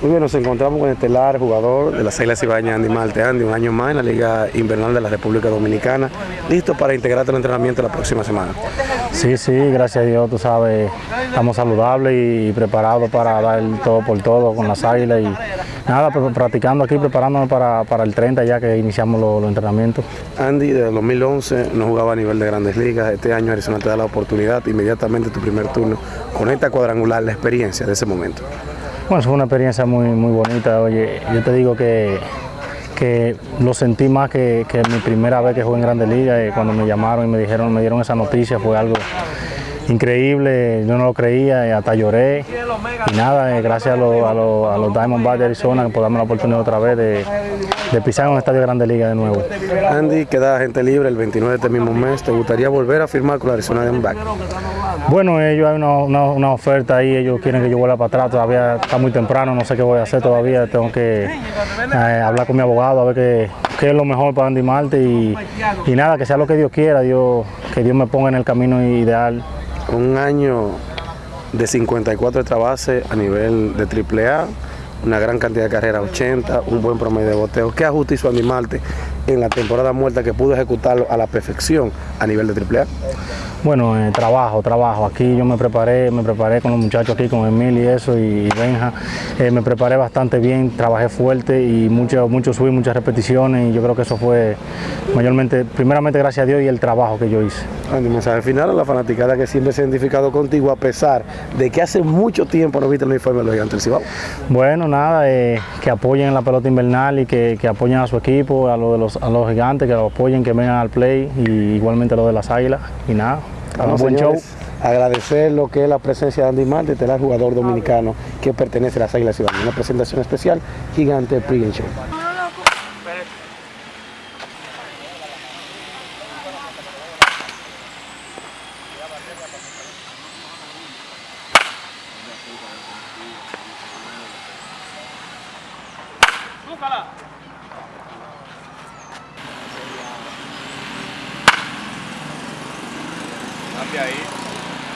Muy bien, nos encontramos con el estelar jugador de las Águilas Ibañas, Andy Marte. Andy, un año más en la Liga Invernal de la República Dominicana, listo para integrarte al entrenamiento la próxima semana. Sí, sí, gracias a Dios, tú sabes, estamos saludables y preparados para dar todo por todo con las Águilas y nada, practicando aquí, preparándonos para, para el 30 ya que iniciamos los, los entrenamientos. Andy, desde el 2011 no jugaba a nivel de grandes ligas, este año Arizona te da la oportunidad, inmediatamente tu primer turno, con esta cuadrangular, la experiencia de ese momento. Bueno, fue una experiencia muy, muy bonita. Oye, yo te digo que, que lo sentí más que, que mi primera vez que jugué en Grandes Ligas. Eh, cuando me llamaron y me dijeron, me dieron esa noticia, fue algo increíble, yo no lo creía, y hasta lloré. Y nada, eh, gracias a, lo, a, lo, a, los Diamondbacks de Arizona por darme la oportunidad otra vez de, de pisar en un estadio de Grande Liga de nuevo. Andy, queda gente libre el 29 de este mismo mes. ¿Te gustaría volver a firmar con la Arizona Diamondbacks? Bueno, ellos hay una, una, una, oferta ahí, ellos quieren que yo vuelva para atrás, todavía está muy temprano, no sé qué voy a hacer todavía, tengo que eh, hablar con mi abogado a ver qué, qué, es lo mejor para Andy Marte y, y nada, que sea lo que Dios quiera, Dios, que Dios me ponga en el camino ideal un año de 54 extra bases a nivel de AAA, una gran cantidad de carreras, 80, un buen promedio de boteo. ¿Qué ajuste hizo Andy Marte en la temporada muerta que pudo ejecutarlo a la perfección a nivel de AAA? Bueno, eh, trabajo, trabajo. Aquí yo me preparé, me preparé con los muchachos aquí, con Emil y eso, y Benja. Eh, me preparé bastante bien, trabajé fuerte y mucho, mucho subí, muchas repeticiones y yo creo que eso fue mayormente, primeramente gracias a Dios y el trabajo que yo hice. Andy, mensaje final a la fanaticada que siempre se ha identificado contigo a pesar de que hace mucho tiempo no viste el uniforme de los gigantes del Cibao. Bueno, nada, eh, que apoyen en la pelota invernal y que, que, apoyen a su equipo, a, lo de los, a los gigantes, que lo apoyen, que vengan al play y igualmente a lo de las águilas y nada. Vamos, buen señores, show. Agradecer lo que es la presencia de Andy Marte, el jugador dominicano que pertenece a las Águilas Ciudadanas. Una presentación especial, gigante pregame show. Búscala. Até aí.